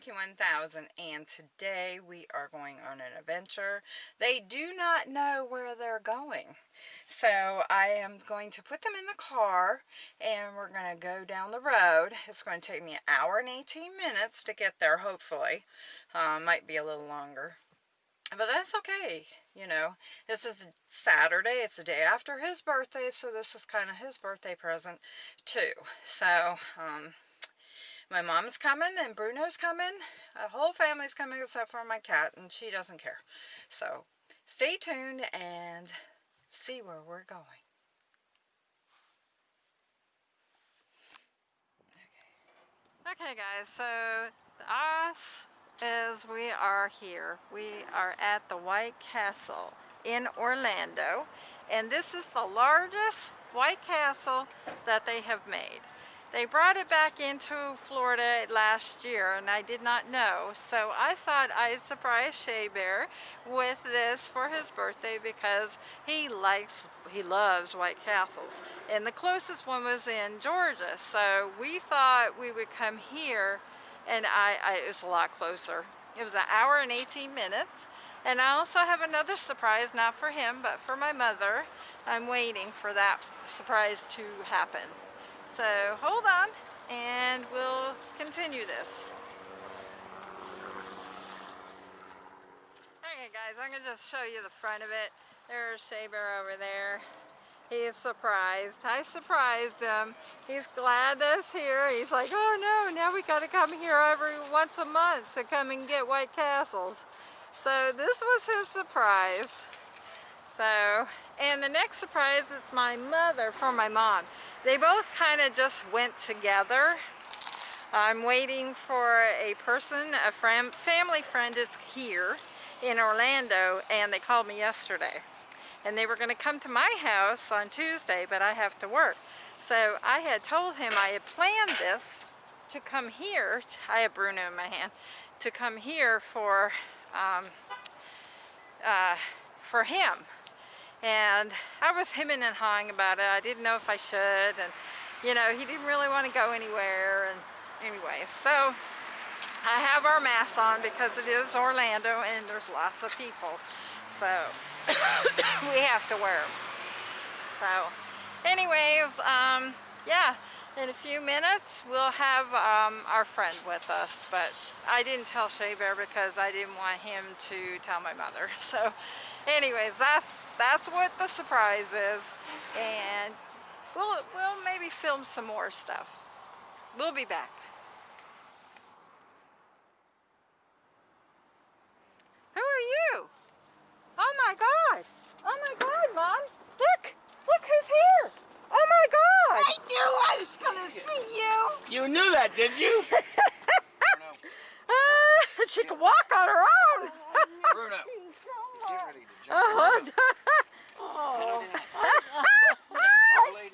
Monkey 1000 and today we are going on an adventure. They do not know where they're going. So I am going to put them in the car and we're going to go down the road. It's going to take me an hour and 18 minutes to get there hopefully. Uh, might be a little longer. But that's okay, you know. This is Saturday. It's the day after his birthday, so this is kind of his birthday present too. So, um, my mom's coming and Bruno's coming. The whole family's coming except for my cat and she doesn't care. So stay tuned and see where we're going. Okay, okay guys, so us is we are here. We are at the White Castle in Orlando and this is the largest White Castle that they have made. They brought it back into Florida last year and I did not know. So I thought I'd surprise Shea Bear with this for his birthday because he likes, he loves White Castles. And the closest one was in Georgia. So we thought we would come here and I, I it was a lot closer. It was an hour and 18 minutes. And I also have another surprise, not for him, but for my mother. I'm waiting for that surprise to happen. So hold on and we'll continue this. Okay guys, I'm to just show you the front of it. There's Shea Bear over there. He's surprised. I surprised him. He's glad that's here. He's like, oh no, now we got to come here every once a month to come and get White Castles. So this was his surprise. So, and the next surprise is my mother for my mom. They both kind of just went together. I'm waiting for a person, a friend, family friend is here in Orlando and they called me yesterday. And they were going to come to my house on Tuesday, but I have to work. So I had told him I had planned this to come here. I have Bruno in my hand. To come here for, um, uh, for him and I was hemming and hawing about it. I didn't know if I should and you know he didn't really want to go anywhere and anyway so I have our masks on because it is Orlando and there's lots of people so we have to wear them so anyways um, yeah in a few minutes we'll have um, our friend with us but I didn't tell Shea Bear because I didn't want him to tell my mother. So anyways that's that's what the surprise is. And we'll we'll maybe film some more stuff. We'll be back. Who are you? Oh my god. Oh my god mom. Look look who's here my god i knew i was gonna see you you knew that did you uh, she can walk on her own Bruno ready to jump. Oh.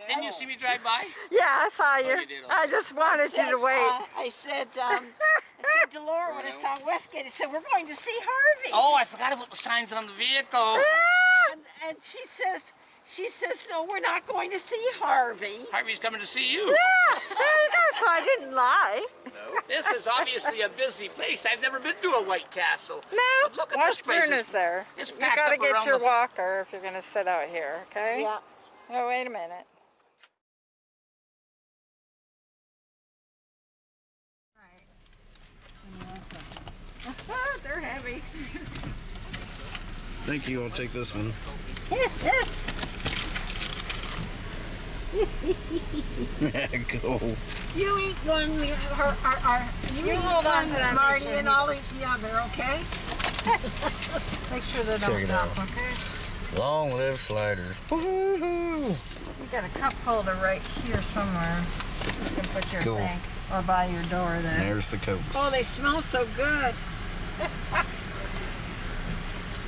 Didn't you see me drive by? Yeah, I saw you. Oh, you did, okay. I just wanted I said, you to wait. Uh, I said, um, I said to Laura when I saw Westgate, I said, we're going to see Harvey. Oh, I forgot about the signs on the vehicle. and, and she says, she says, no, we're not going to see Harvey. Harvey's coming to see you. Yeah, there you go. So I didn't lie. No. This is obviously a busy place. I've never been to a White Castle. No. But look at this place. It's, there. It's you got to get your walker if you're going to sit out here, okay? Yeah. Oh, wait a minute. They're heavy. Thank you. I'll take this one. go. You eat one, we, her, our, our, you, you hold on to that, Marty, and I'll eat the other, okay? Make sure they don't stop, okay? Long live sliders. You got a cup holder right here somewhere. You can put your cool. thing, or by your door there. There's the Coke. Oh, they smell so good.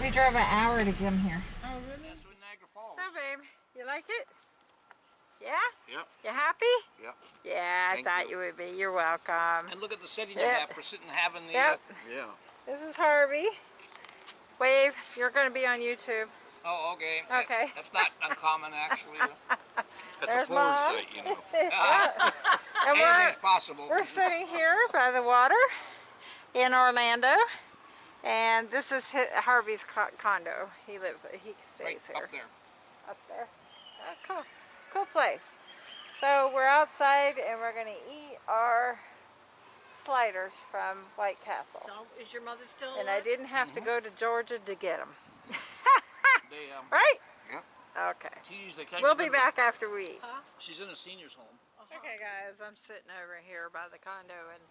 we drove an hour to come here. Oh, really? So, babe, you like it? Yeah? Yep. You happy? Yep. Yeah, Thank I thought you. you. would be. You're welcome. And look at the setting yep. you have for sitting having the... Yep. Uh, yeah. This is Harvey. Wave, you're going to be on YouTube. Oh, okay. Okay. That's not uncommon, actually. That's There's a porn site, you know. And we're, possible. we're sitting here by the water in Orlando. And this is hi Harvey's condo. He lives, he stays Right here. up there. Up there. Oh, cool. Cool place. So we're outside and we're going to eat our sliders from White Castle. So, is your mother still And I didn't have to go to Georgia to get them. They, um, Right? Yep. Okay. geez, We'll be rid of back after we eat. Huh? She's in a senior's home. Okay guys, I'm sitting over here by the condo and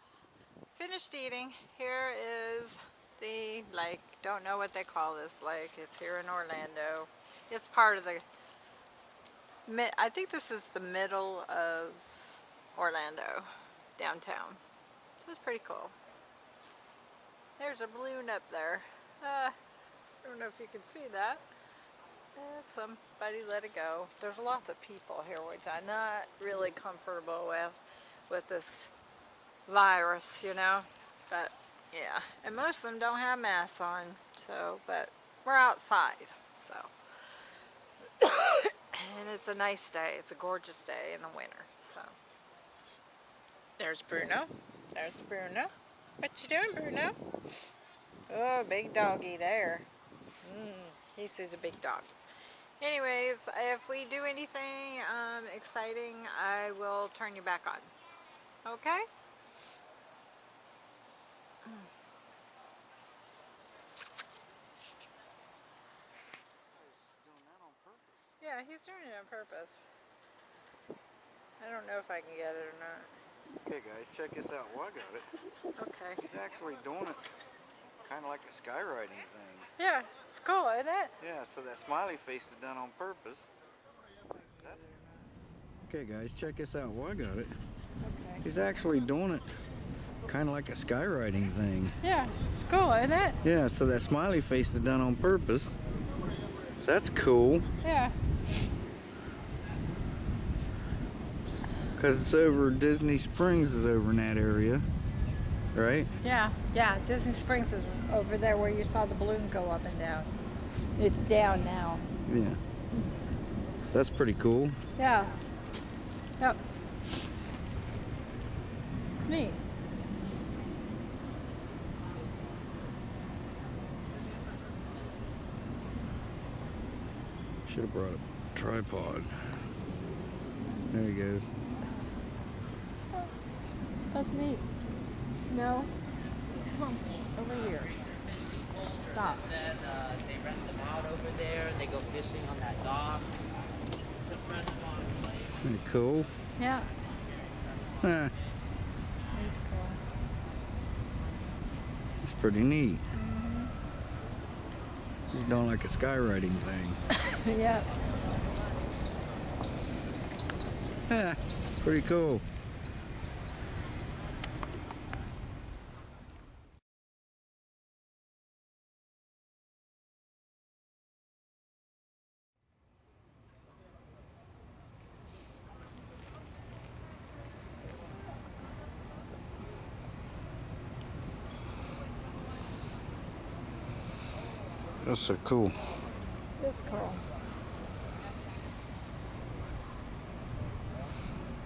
finished eating. Here is the lake. Don't know what they call this lake. It's here in Orlando. It's part of the, mi- I think this is the middle of Orlando, downtown. It was pretty cool. There's a balloon up there. Uh, I don't know if you can see that. Eh, somebody let it go. There's lots of people here, which I'm not really comfortable with, with this virus, you know. But yeah, and most of them don't have masks on. So, but we're outside, so. And it's a nice day. It's a gorgeous day in the winter. So. There's Bruno. There's Bruno. What you doing, Bruno? Oh, big doggy there. Mm, he sees a big dog. Anyways, if we do anything um, exciting, I will turn you back on. Okay? Yeah, he's doing it on purpose. I don't know if I can get it or not. Okay, guys, check this out. Well, I got it. Okay. He's actually doing it kind of like a skywriting thing. Yeah, it's cool, isn't it? Yeah, so that smiley face is done on purpose. That's Okay, guys, check this out. Well, I got it. Okay. He's actually doing it kind of like a skywriting thing. Yeah, it's cool, isn't it? Yeah, so that smiley face is done on purpose. That's cool. Yeah. Because it's over Disney Springs is over in that area. Right? Yeah, yeah. Disney Springs is over there where you saw the balloon go up and down. It's down now. Yeah. That's pretty cool. Yeah. Yep. Neat. Should have brought a tripod. There he goes. That's neat. No. Come on, over here. Stop. Said uh, they rent them out over there. They go fishing on that dock. The French one place. Pretty cool. Yeah. Huh, He's cool. it's pretty neat. He's doing like a skywriting thing. yeah. Yeah, pretty cool. That's so cool. It's cool.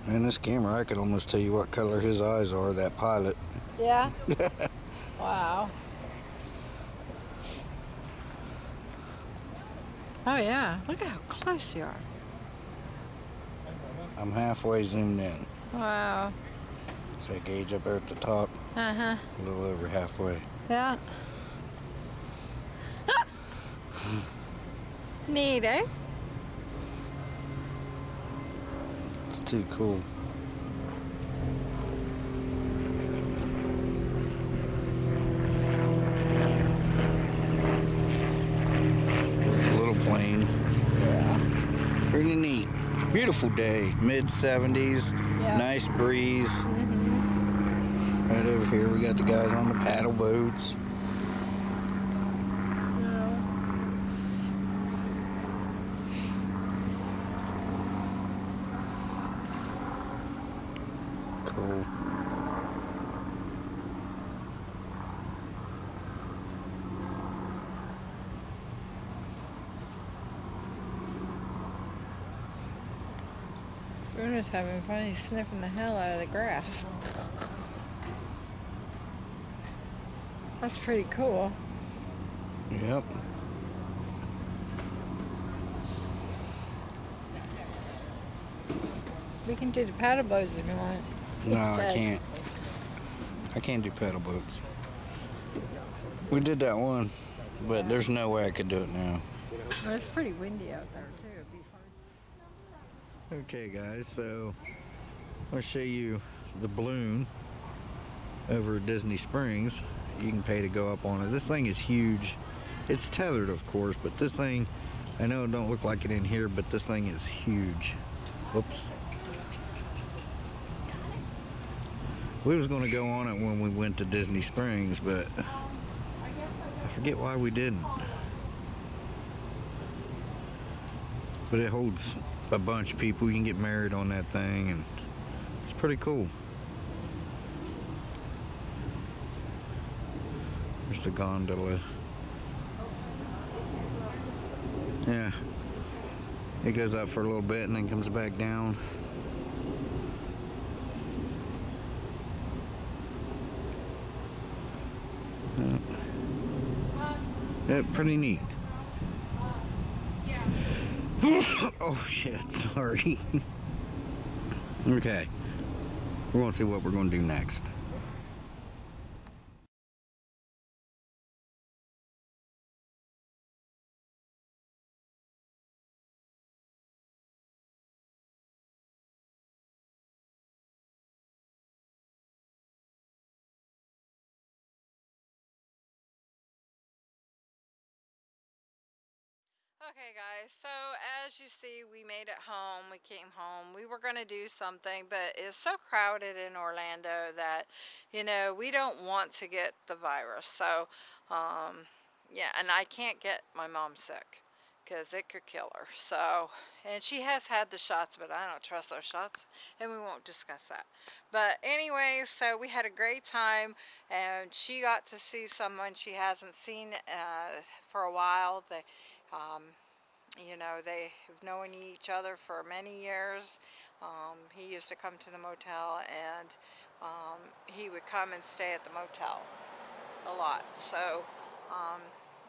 Man, this camera, I could almost tell you what color his eyes are, that pilot. Yeah. wow. Oh yeah. Look at how close you are. I'm halfway zoomed in. Wow. It's that gauge up there at the top, Uh huh. a little over halfway. Yeah. Neat, eh? It's too cool. It's a little plane. Yeah. Pretty neat. Beautiful day. Mid 70s. Yeah. Nice breeze. Right over here, we got the guys on the paddle boats. Cool. Spooner's having fun. He's sniffing the hell out of the grass. That's pretty cool. Yep. We can do the paddle boats if you want. No, I can't. I can't do pedal boats. We did that one, but there's no way I could do it now. Well, it's pretty windy out there too. Okay, guys, so I'll show you the balloon over Disney Springs. You can pay to go up on it. This thing is huge. It's tethered, of course, but this thing, I know it don't look like it in here, but this thing is huge. Whoops. We was to go on it when we went to Disney Springs, but I forget why we didn't. But it holds a bunch of people. You can get married on that thing, and it's pretty cool. There's the gondola. Yeah. It goes up for a little bit and then comes back down. Yeah. Pretty neat. oh shit, sorry. okay. We're gonna see what we're gonna do next. Okay guys, so as you see we made it home, we came home, we were going to do something but it's so crowded in Orlando that you know we don't want to get the virus so um, yeah and I can't get my mom sick because it could kill her so and she has had the shots but I don't trust those shots and we won't discuss that. But anyway so we had a great time and she got to see someone she hasn't seen uh, for a while um, you know, they have known each other for many years. Um, he used to come to the motel and um, he would come and stay at the motel a lot. So, um,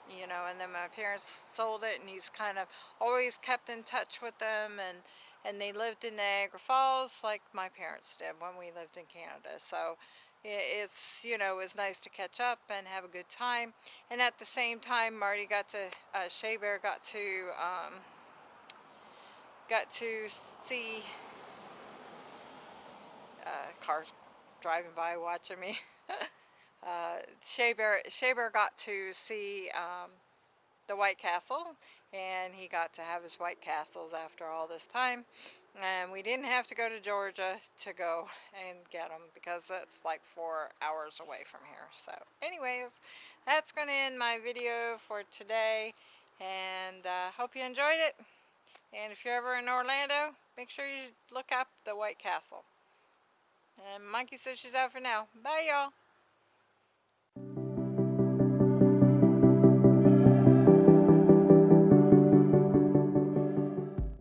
you know, and then my parents sold it and he's kind of always kept in touch with them and, and they lived in Niagara Falls like my parents did when we lived in Canada. So it's you know it was nice to catch up and have a good time. And at the same time Marty got to uh, Shea Bear got to um, got to see uh, cars driving by watching me. Uh, Shea Bear, Shea Bear got to see um, the White Castle and he got to have his White Castles after all this time. And we didn't have to go to Georgia to go and get them because that's like four hours away from here. So anyways that's going to end my video for today. And uh, hope you enjoyed it. And if you're ever in Orlando make sure you look up the White Castle. And Monkey says she's out for now. Bye y'all